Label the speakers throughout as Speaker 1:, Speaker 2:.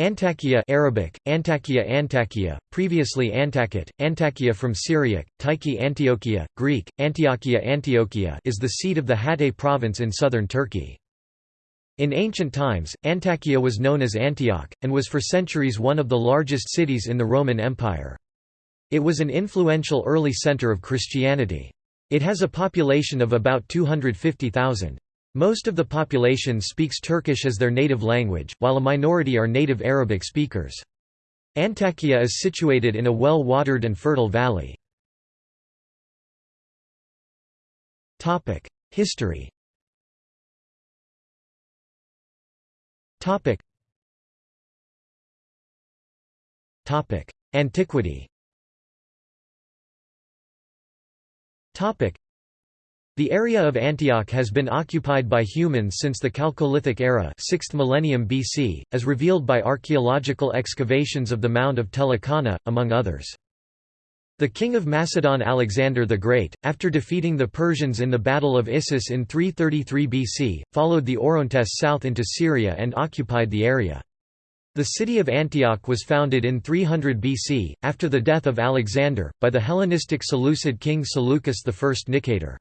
Speaker 1: Antakya Arabic, Antakya Antakya, previously Antakya, Antakya from Syriac, Tyche Antiochia, Greek, Antiochia Antiochia is the seat of the Hatay province in southern Turkey. In ancient times, Antakya was known as Antioch, and was for centuries one of the largest cities in the Roman Empire. It was an influential early center of Christianity. It has a population of about 250,000. Most of the population speaks Turkish as their native language, while a minority are native Arabic speakers. Antakya is situated in a well-watered and fertile valley. History Antiquity the area of Antioch has been occupied by humans since the Chalcolithic era 6th millennium BC, as revealed by archaeological excavations of the Mound of Tel Elqana, among others. The king of Macedon Alexander the Great, after defeating the Persians in the Battle of Issus in 333 BC, followed the Orontes south into Syria and occupied the area. The city of Antioch was founded in 300 BC, after the death of Alexander, by the Hellenistic Seleucid king Seleucus I Nicator.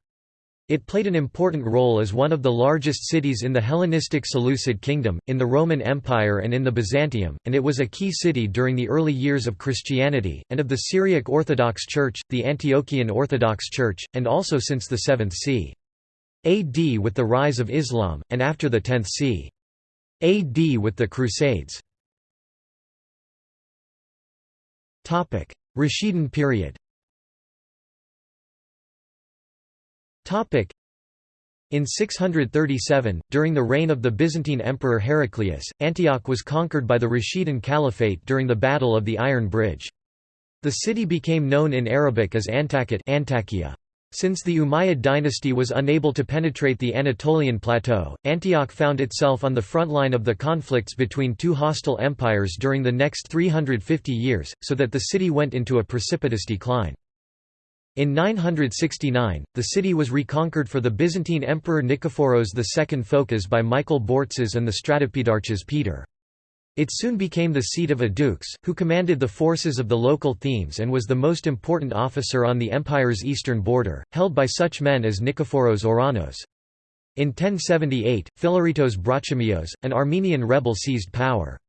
Speaker 1: It played an important role as one of the largest cities in the Hellenistic Seleucid kingdom, in the Roman Empire and in the Byzantium, and it was a key city during the early years of Christianity, and of the Syriac Orthodox Church, the Antiochian Orthodox Church, and also since the 7th c. AD with the rise of Islam, and after the 10th c. AD with the Crusades. Rashidun period In 637, during the reign of the Byzantine Emperor Heraclius, Antioch was conquered by the Rashidun Caliphate during the Battle of the Iron Bridge. The city became known in Arabic as Antakya Antakya. Since the Umayyad dynasty was unable to penetrate the Anatolian plateau, Antioch found itself on the front line of the conflicts between two hostile empires during the next 350 years, so that the city went into a precipitous decline. In 969, the city was reconquered for the Byzantine Emperor Nikephoros II Phocas by Michael Bourtzes and the Stratopedarchs Peter. It soon became the seat of a dux, who commanded the forces of the local themes and was the most important officer on the empire's eastern border, held by such men as Nikephoros Ouranos. In 1078, Philaretos Brachamios, an Armenian rebel seized power.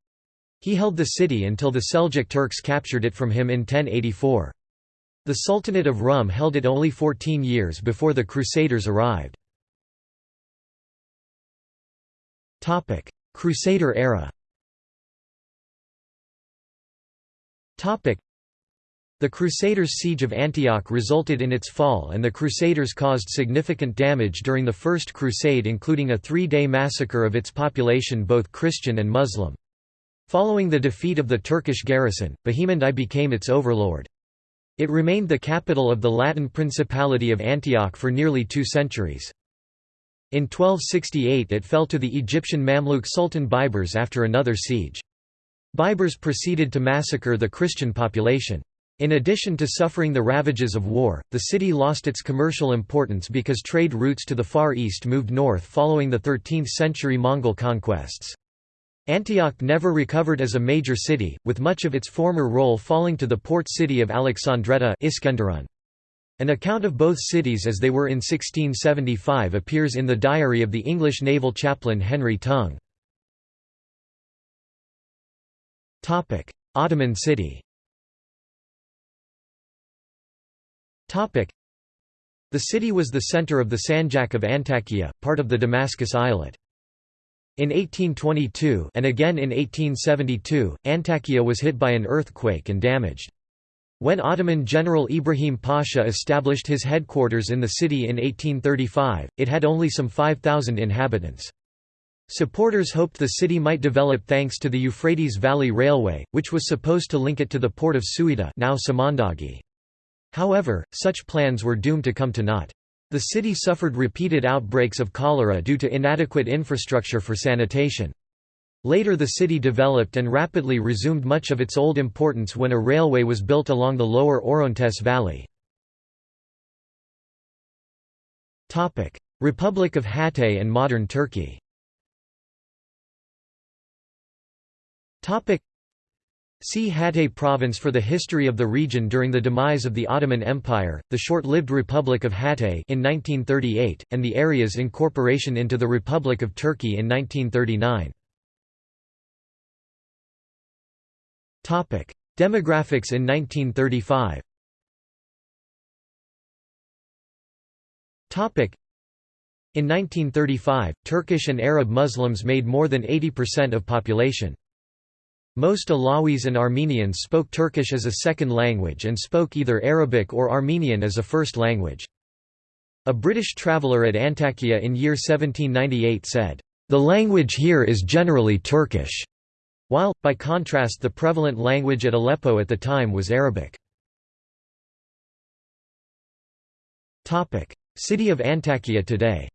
Speaker 1: He held the city until the Seljuk Turks captured it from him in 1084. The Sultanate of Rum held it only 14 years before the Crusaders arrived. Crusader era the Crusaders' siege of Antioch resulted in its fall and the Crusaders caused significant damage during the First Crusade including a three-day massacre of its population both Christian and Muslim. Following the defeat of the Turkish garrison, Bohemond I became its overlord. It remained the capital of the Latin Principality of Antioch for nearly two centuries. In 1268 it fell to the Egyptian Mamluk Sultan Baibars after another siege. Baibars proceeded to massacre the Christian population. In addition to suffering the ravages of war, the city lost its commercial importance because trade routes to the Far East moved north following the 13th-century Mongol conquests. Antioch never recovered as a major city, with much of its former role falling to the port city of Alexandretta Iskenderun. An account of both cities as they were in 1675 appears in the diary of the English naval chaplain Henry Tongue. Ottoman city The city was the center of the Sanjak of Antakya, part of the Damascus Eyalet. In 1822 and again in 1872, Antakya was hit by an earthquake and damaged. When Ottoman General Ibrahim Pasha established his headquarters in the city in 1835, it had only some 5,000 inhabitants. Supporters hoped the city might develop thanks to the Euphrates Valley Railway, which was supposed to link it to the port of Suida now Samandagi. However, such plans were doomed to come to naught. The city suffered repeated outbreaks of cholera due to inadequate infrastructure for sanitation. Later the city developed and rapidly resumed much of its old importance when a railway was built along the lower Orontes Valley. Republic of Hatay and modern Turkey See Hatay province for the history of the region during the demise of the Ottoman Empire, the short-lived Republic of Hatay in 1938, and the area's incorporation into the Republic of Turkey in 1939. Demographics in 1935 In 1935, Turkish and Arab Muslims made more than 80% of population. Most Alawis and Armenians spoke Turkish as a second language and spoke either Arabic or Armenian as a first language. A British traveller at Antakya in year 1798 said, "...the language here is generally Turkish", while, by contrast the prevalent language at Aleppo at the time was Arabic. City of Antakya today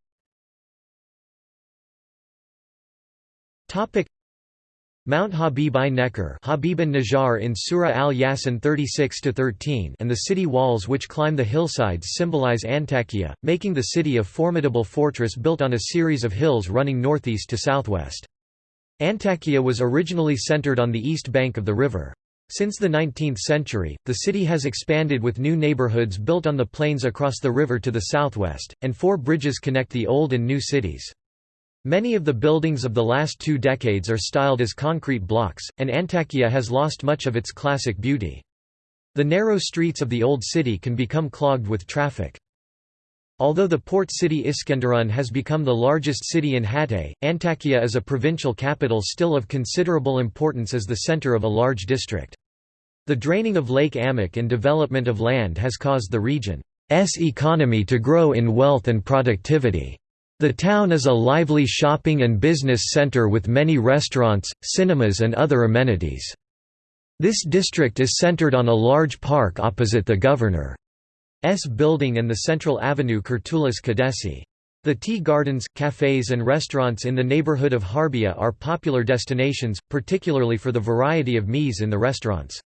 Speaker 1: Mount Habib i Nekkar Habib Najjar in Surah al-Yasin 36-13 and the city walls which climb the hillsides symbolize Antakya, making the city a formidable fortress built on a series of hills running northeast to southwest. Antakya was originally centered on the east bank of the river. Since the 19th century, the city has expanded with new neighborhoods built on the plains across the river to the southwest, and four bridges connect the old and new cities. Many of the buildings of the last two decades are styled as concrete blocks, and Antakya has lost much of its classic beauty. The narrow streets of the old city can become clogged with traffic. Although the port city Iskenderun has become the largest city in Hatay, Antakya is a provincial capital still of considerable importance as the center of a large district. The draining of Lake Amik and development of land has caused the region's economy to grow in wealth and productivity. The town is a lively shopping and business center with many restaurants, cinemas and other amenities. This district is centered on a large park opposite the governor's building and the central avenue Kurtuluş Caddesi. The tea gardens, cafes and restaurants in the neighborhood of Harbia are popular destinations, particularly for the variety of mies in the restaurants.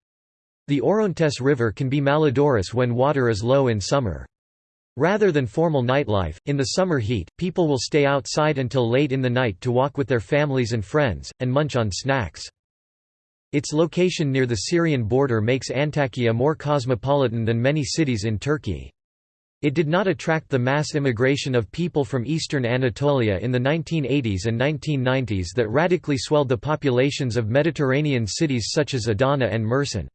Speaker 1: The Orontes River can be malodorous when water is low in summer. Rather than formal nightlife, in the summer heat, people will stay outside until late in the night to walk with their families and friends, and munch on snacks. Its location near the Syrian border makes Antakya more cosmopolitan than many cities in Turkey. It did not attract the mass immigration of people from eastern Anatolia in the 1980s and 1990s that radically swelled the populations of Mediterranean cities such as Adana and Mersin.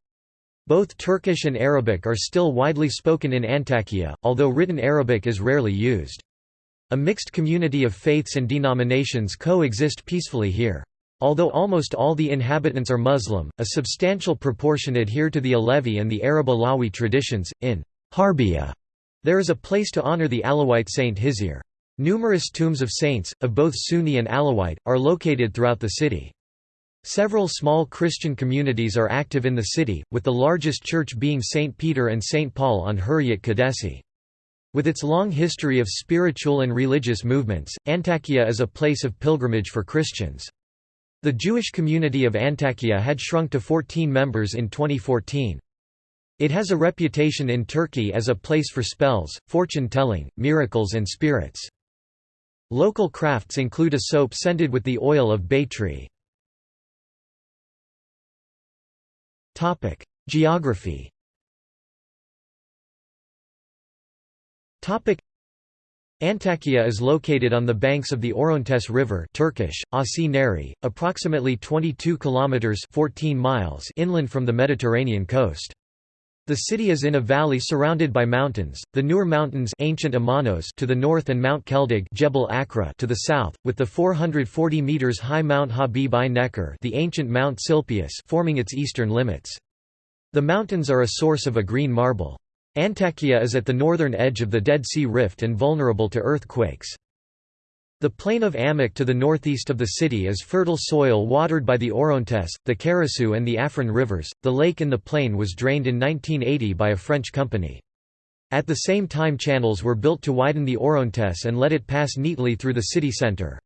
Speaker 1: Both Turkish and Arabic are still widely spoken in Antakya, although written Arabic is rarely used. A mixed community of faiths and denominations coexist peacefully here. Although almost all the inhabitants are Muslim, a substantial proportion adhere to the Alevi and the Arab Alawi traditions. In Harbiya, there is a place to honor the Alawite saint Hizir. Numerous tombs of saints, of both Sunni and Alawite, are located throughout the city. Several small Christian communities are active in the city, with the largest church being St. Peter and St. Paul on Hurriyet Caddesi. With its long history of spiritual and religious movements, Antakya is a place of pilgrimage for Christians. The Jewish community of Antakya had shrunk to 14 members in 2014. It has a reputation in Turkey as a place for spells, fortune-telling, miracles and spirits. Local crafts include a soap scented with the oil of bay tree. Geography. Topic: Antakya is located on the banks of the Orontes River Turkish, Asi approximately 22 kilometers 14 miles inland from the Mediterranean coast. The city is in a valley surrounded by mountains, the Nur Mountains ancient Amanos to the north and Mount Keldig Jebel Akra to the south, with the 440 meters high Mount Habib i Nekkar the ancient Mount Silpius forming its eastern limits. The mountains are a source of a green marble. Antakya is at the northern edge of the Dead Sea Rift and vulnerable to earthquakes. The plain of Amik to the northeast of the city is fertile soil watered by the Orontes, the Karasu and the Afrin rivers. The lake in the plain was drained in 1980 by a French company. At the same time channels were built to widen the Orontes and let it pass neatly through the city center.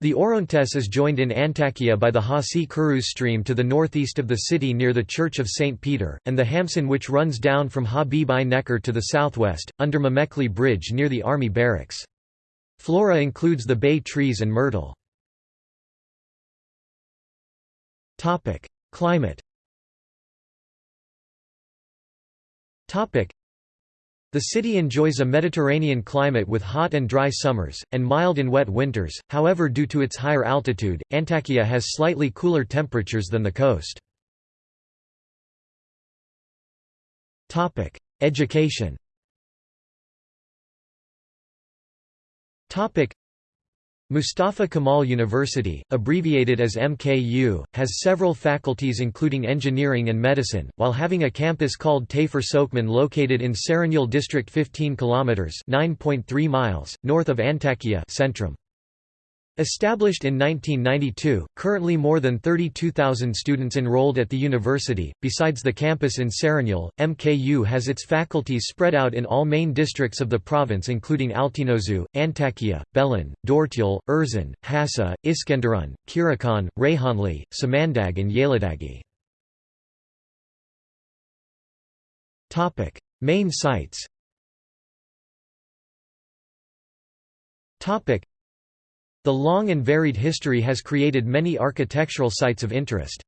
Speaker 1: The Orontes is joined in Antakya by the Hasi Kuruz stream to the northeast of the city near the Church of St. Peter, and the Hamsin which runs down from Habib i Nekkar to the southwest, under Memekli Bridge near the army barracks. Flora includes the bay trees and myrtle. Climate the city enjoys a Mediterranean climate with hot and dry summers, and mild and wet winters, however due to its higher altitude, Antakya has slightly cooler temperatures than the coast. Education Mustafa Kemal University, abbreviated as MKU, has several faculties including engineering and medicine, while having a campus called Tayfur Sökmen located in Serinyol district 15 km 9.3 miles, north of Antakya centrum. Established in 1992, currently more than 32,000 students enrolled at the university. Besides the campus in Serinyol, MKU has its faculties spread out in all main districts of the province including Altinozu, Antakya, Belen, Dortyol, Erzin, Hassa, Iskenderun, Kirikhan, Reyhanli, Samandag and Yayladagi. Main sites the long and varied history has created many architectural sites of interest.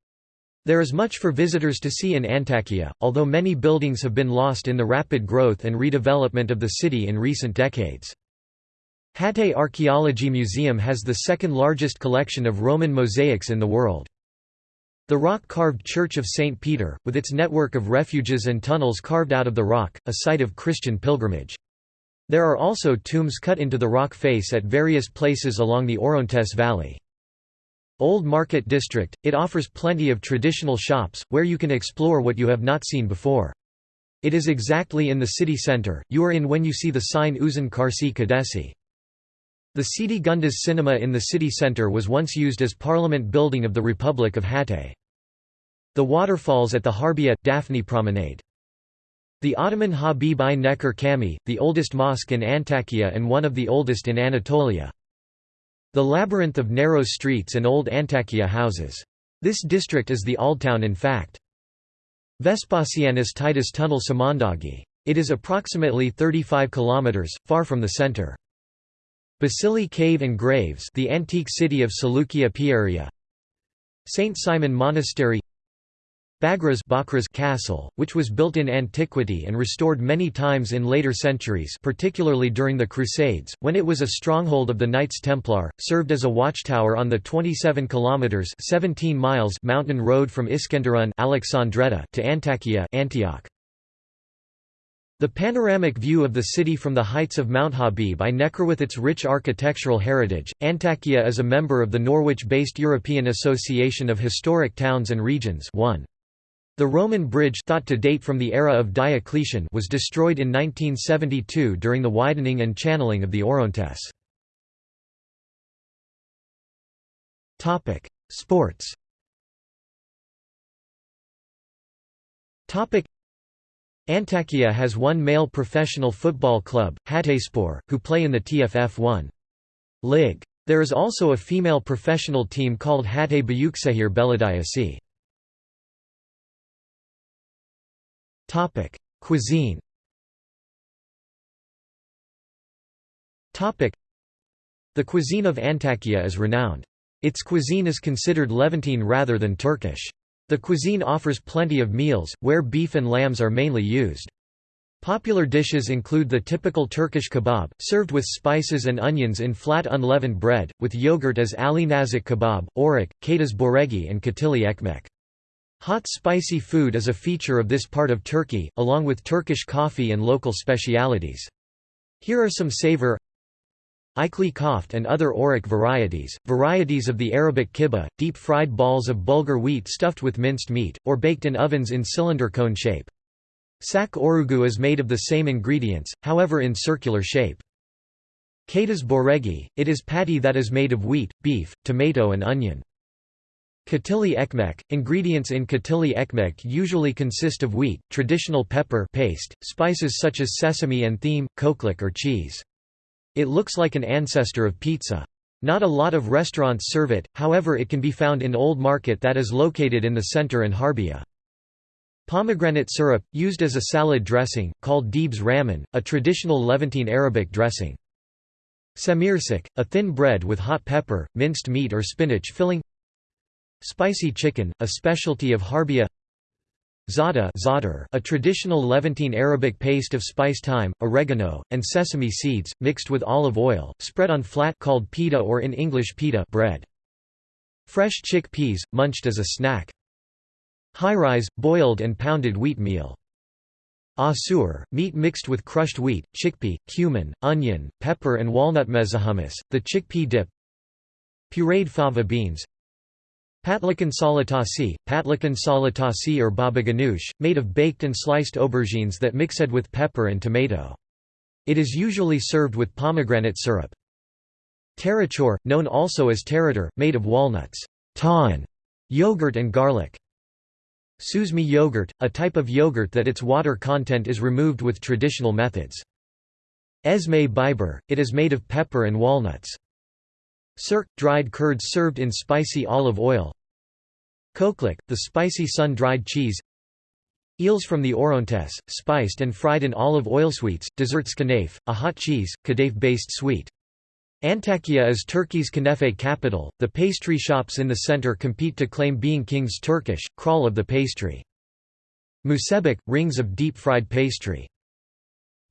Speaker 1: There is much for visitors to see in Antakya, although many buildings have been lost in the rapid growth and redevelopment of the city in recent decades. Hatay Archaeology Museum has the second largest collection of Roman mosaics in the world. The rock-carved Church of St. Peter, with its network of refuges and tunnels carved out of the rock, a site of Christian pilgrimage. There are also tombs cut into the rock face at various places along the Orontes Valley. Old Market District, it offers plenty of traditional shops, where you can explore what you have not seen before. It is exactly in the city center, you are in when you see the sign Uzun Karsi Caddesi. The Sidi Gundas Cinema in the city center was once used as Parliament building of the Republic of Hatay. The waterfalls at the Harbia – Daphne Promenade. The Ottoman Habib i Neker Cami, the oldest mosque in Antakya and one of the oldest in Anatolia. The labyrinth of narrow streets and old Antakya houses. This district is the old Town in fact. Vespasianus Titus Tunnel Samandagi. It is approximately 35 kilometers, far from the center. Basili Cave and Graves the antique city of Seleucia Pieria St. Simon Monastery Bagras Castle, which was built in antiquity and restored many times in later centuries particularly during the Crusades, when it was a stronghold of the Knights Templar, served as a watchtower on the 27 kilometers 17 miles mountain road from Iskenderun Alexandretta to Antakya Antioch. The panoramic view of the city from the heights of Mount Habib I Necker with its rich architectural heritage. Antakya is a member of the Norwich-based European Association of Historic Towns and Regions 1. The Roman bridge thought to date from the era of Diocletian was destroyed in 1972 during the widening and channeling of the Orontes. Sports Antakya has one male professional football club, Hatayspor, who play in the TFF 1. Lig. There is also a female professional team called Hatay Buyuksehir Belediyesi. Topic: Cuisine. Topic: The cuisine of Antakya is renowned. Its cuisine is considered Levantine rather than Turkish. The cuisine offers plenty of meals, where beef and lambs are mainly used. Popular dishes include the typical Turkish kebab, served with spices and onions in flat unleavened bread, with yogurt as Ali Nazik kebab, orak, katas boregi and katili ekmek. Hot spicy food is a feature of this part of Turkey, along with Turkish coffee and local specialities. Here are some savor Ikli koft and other orak varieties, varieties of the Arabic kibbeh, deep-fried balls of bulgur wheat stuffed with minced meat, or baked in ovens in cylinder cone shape. Sak orugu is made of the same ingredients, however in circular shape. Katas boregi, it is patty that is made of wheat, beef, tomato and onion. Katili ekmek – Ingredients in katili ekmek usually consist of wheat, traditional pepper paste, spices such as sesame and thyme, koklik or cheese. It looks like an ancestor of pizza. Not a lot of restaurants serve it, however it can be found in Old Market that is located in the center in Harbia. Pomegranate syrup, used as a salad dressing, called Deeb's ramen, a traditional Levantine Arabic dressing. Samirsik, a thin bread with hot pepper, minced meat or spinach filling Spicy chicken, a specialty of Harbia Za'atar a traditional Levantine Arabic paste of spice thyme, oregano, and sesame seeds, mixed with olive oil, spread on flat called pita or in English pita bread. Fresh chickpeas, munched as a snack. High-rise, boiled and pounded wheat meal. Asur, meat mixed with crushed wheat, chickpea, cumin, onion, pepper and walnut mezahummus, the chickpea dip Pureed fava beans Patlikan salatasi, patlikan salatasi or baba ganoush, made of baked and sliced aubergines that mixed with pepper and tomato. It is usually served with pomegranate syrup. Tarachor, known also as tarator, made of walnuts, tahin, yogurt and garlic. Suzme yogurt, a type of yogurt that its water content is removed with traditional methods. Esme biber, it is made of pepper and walnuts. Sirk, dried curds served in spicy olive oil Koklik, the spicy sun-dried cheese Eels from the Orontes, spiced and fried in olive oil. Sweets, desserts knafe, a hot cheese, kadayif-based sweet. Antakya is Turkey's Knefe capital. The pastry shops in the center compete to claim being King's Turkish, crawl of the pastry. Musebek, rings of deep-fried pastry.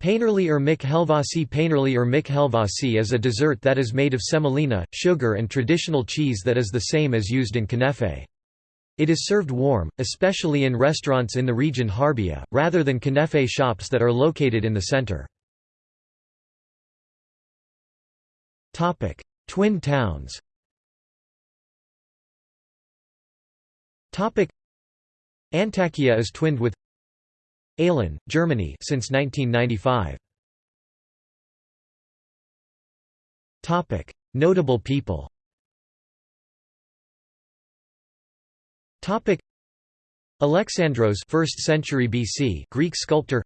Speaker 1: Peynirli irmik helvasi Peynirli irmik helvasi is a dessert that is made of semolina, sugar and traditional cheese that is the same as used in knefe. It is served warm, especially in restaurants in the region Harbia, rather than knefe shops that are located in the center. Twin towns Antakya is twinned with Aalen, Germany since 1995. Topic: Notable people. Topic: Alexandros 1st century BC Greek sculptor.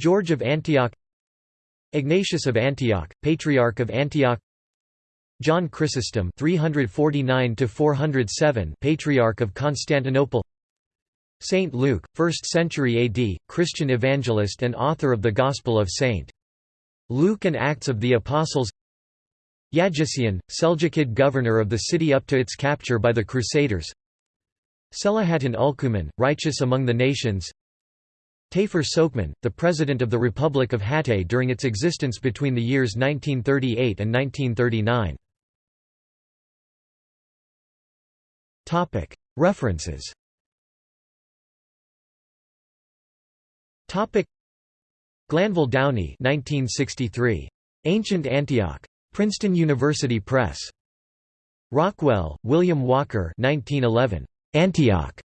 Speaker 1: George of Antioch. Ignatius of Antioch Patriarch of Antioch. John Chrysostom 349 to 407 Patriarch of Constantinople Saint Luke, 1st century AD, Christian evangelist and author of the Gospel of St. Luke and Acts of the Apostles Yagisian, Seljukid governor of the city up to its capture by the Crusaders Selahattin Ülkümen, righteous among the nations Tayfur Sökmen, the president of the Republic of Hatay during its existence between the years 1938 and 1939. References Topic. Glanville Downey 1963 Ancient Antioch. Princeton University Press. Rockwell, William Walker 1911 Antioch.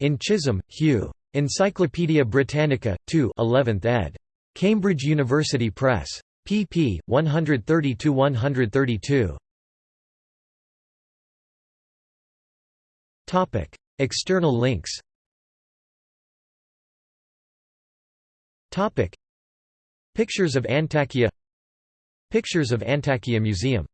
Speaker 1: In Chisholm, Hugh. Encyclopædia Britannica 2 11th ed. Cambridge University Press. pp. 130 132 Topic. External links Topic. Pictures of Antakya. Pictures of Antakya Museum